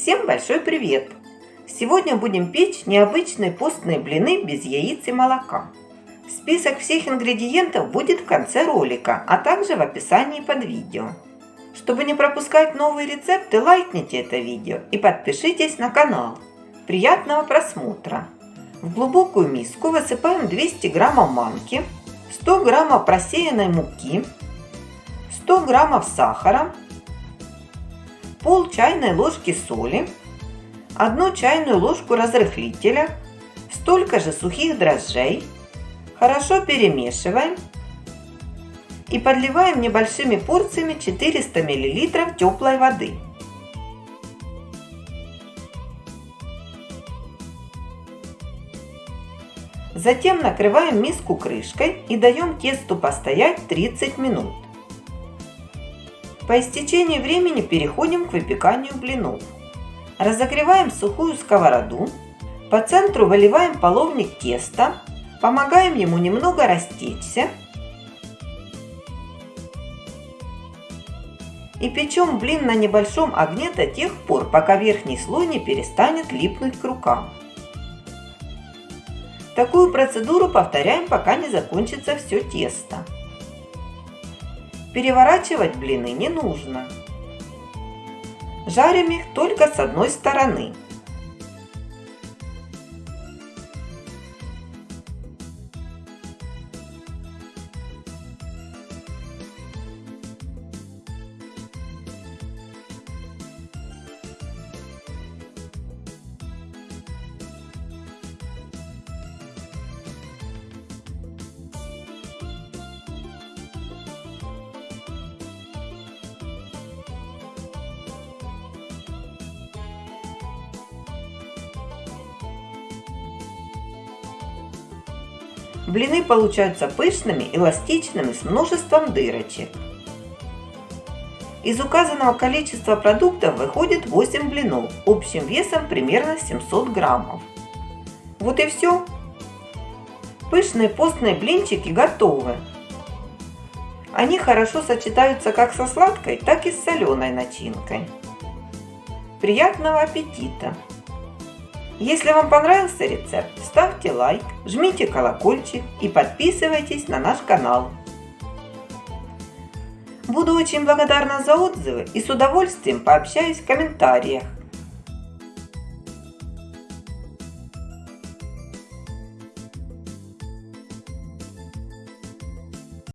Всем большой привет! Сегодня будем печь необычные постные блины без яиц и молока. Список всех ингредиентов будет в конце ролика, а также в описании под видео. Чтобы не пропускать новые рецепты, лайкните это видео и подпишитесь на канал. Приятного просмотра! В глубокую миску высыпаем 200 граммов манки, 100 граммов просеянной муки, 100 граммов сахара, пол чайной ложки соли, одну чайную ложку разрыхлителя, столько же сухих дрожжей. Хорошо перемешиваем и подливаем небольшими порциями 400 мл теплой воды. Затем накрываем миску крышкой и даем тесту постоять 30 минут. По истечении времени переходим к выпеканию блинов. Разогреваем сухую сковороду. По центру выливаем половник теста. Помогаем ему немного растечься. И печем блин на небольшом огне до тех пор, пока верхний слой не перестанет липнуть к рукам. Такую процедуру повторяем, пока не закончится все тесто. Переворачивать блины не нужно. Жарим их только с одной стороны. Блины получаются пышными, эластичными, с множеством дырочек. Из указанного количества продуктов выходит 8 блинов, общим весом примерно 700 граммов. Вот и все. Пышные постные блинчики готовы. Они хорошо сочетаются как со сладкой, так и с соленой начинкой. Приятного аппетита! Если вам понравился рецепт, ставьте лайк, жмите колокольчик и подписывайтесь на наш канал. Буду очень благодарна за отзывы и с удовольствием пообщаюсь в комментариях.